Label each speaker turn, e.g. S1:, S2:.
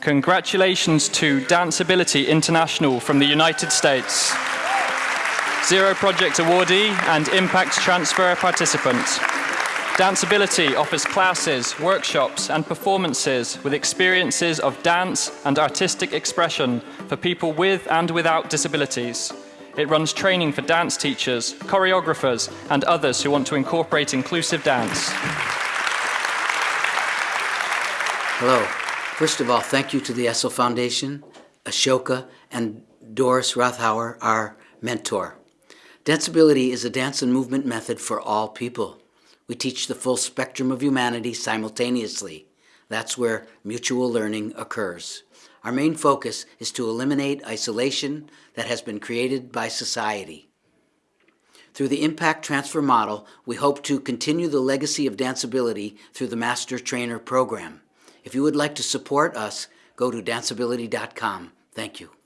S1: Congratulations to Danceability International from the United States. Zero Project awardee and Impact Transfer participant. Danceability offers classes, workshops and performances with experiences of dance and artistic expression for people with and without disabilities. It runs training for dance teachers, choreographers and others who want to incorporate inclusive dance.
S2: Hello. First of all, thank you to the Essl Foundation, Ashoka, and Doris Rothauer, our mentor. Danceability is a dance and movement method for all people. We teach the full spectrum of humanity simultaneously. That's where mutual learning occurs. Our main focus is to eliminate isolation that has been created by society. Through the Impact Transfer model, we hope to continue the legacy of danceability through the Master Trainer program. If you would like to support us, go to danceability.com. Thank you.